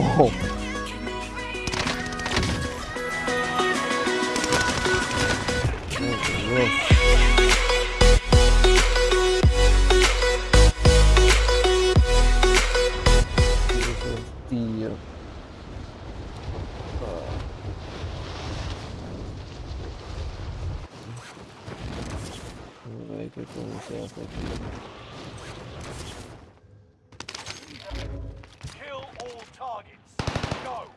Ojo. Oh, Dios. Dios, Tío. Ah. Ay, qué coño se hace aquí. Kill targets. Go.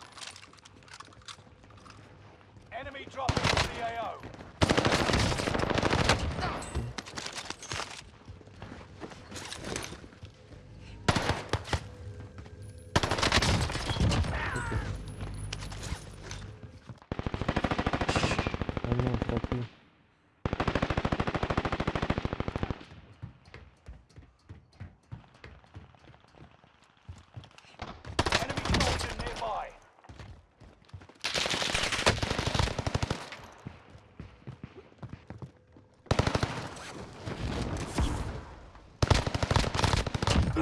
Enemy dropping to the AO.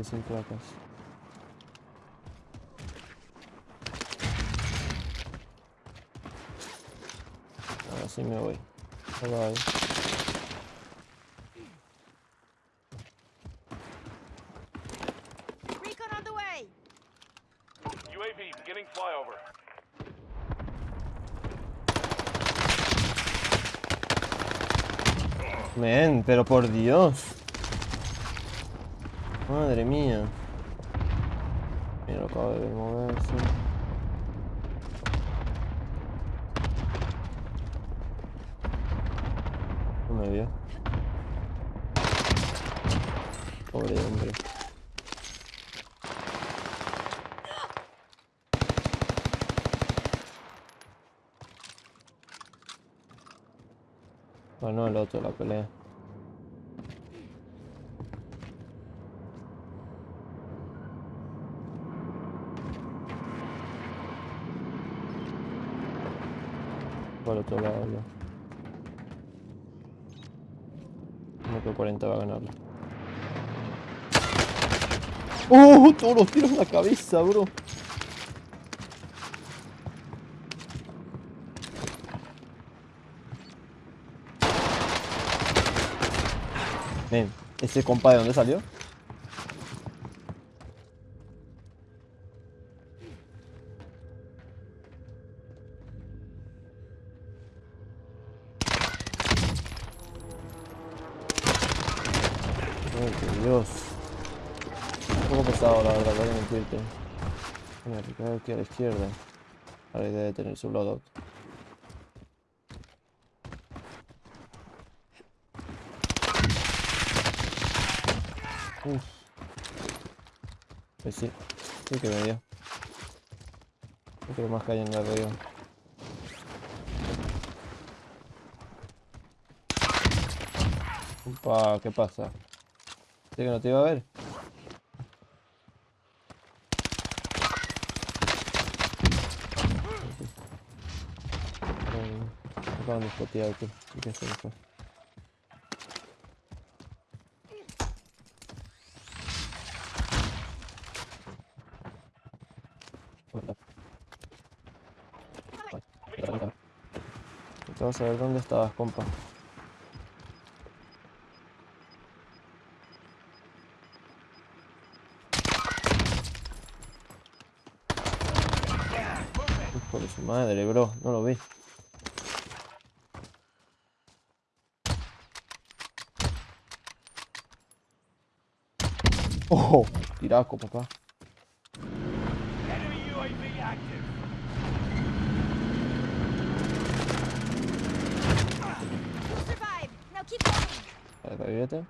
quedé sin placas. Ahora sí me voy. Bye bye. Recon on the way! UAV beginning flyover. Men, pero por Dios. Madre mía. Mira, lo acabo de ver moverse. No me vio. Pobre hombre. Ganó el otro la pelea. Por otro lado ya. Como que 40 va a ganarlo. ¡Oh! Todos los tiros en la cabeza, bro. Men, ¿ese compa de dónde salió? Por Dios. Un poco pesado, la verdad, voy a mentirte. Mira, que cae aquí a la izquierda. Ahora idea de tener su loadout. Uf. Pues sí, sí que me dio. No creo más cayendo arriba. Upa, ¿qué pasa? ¿Sí que no te iba a ver? Acaban de spotear, tú. ¿Y qué se me fue? Vamos a ver dónde estabas, compa. Hijo de su madre, bro. No lo vi. ¡Oh! Tiraco, papá. Vale.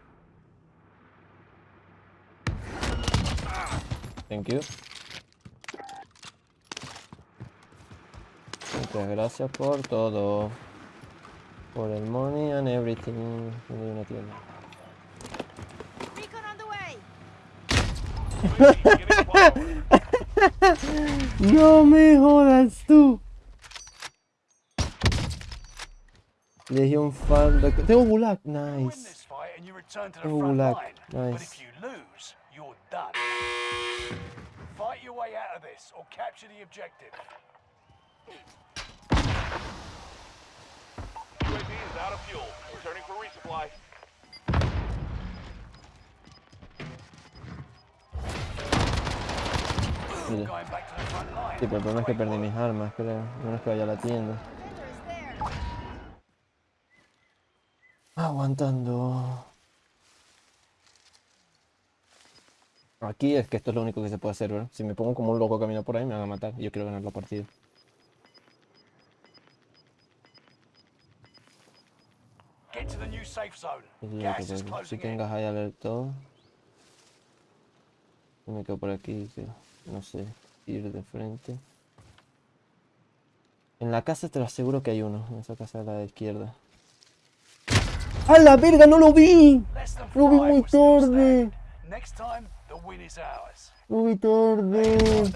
Thank you. Muchas gracias por todo. Por el money and everything. ¿Dónde hay una tienda? Recon on the way. Beginning flyover. No me jodas tú. Legión falda. Tengo gulag. Nice. line. But Nice. if you lose, you're done. Fight your way out of this or capture the objective. Sí, pero el problema es que perdí mis armas, creo. No es que vaya a la tienda. Aguantando. Aquí es que esto es lo único que se puede hacer, ¿verdad? Si me pongo como un loco camino por ahí me van a matar. Yo quiero ganar la partida. Es lo que. Si tengas ahí alert todo. Yo me quedo por aquí, que no sé, ir de frente. En la casa te lo aseguro que hay uno, en esa casa de la izquierda. ¡A la verga! ¡No lo vi! Lo vi muy tarde. standing. Next time, the win is ours. Lo vi tarde.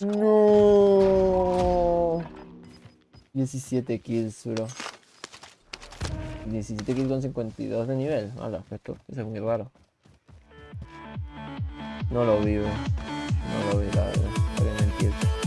No. 17 kills, bro. 17 kills con 52 de nivel. Hola, esto es muy raro. No lo vi, bro. No lo vi, la verdad. Para mentirte.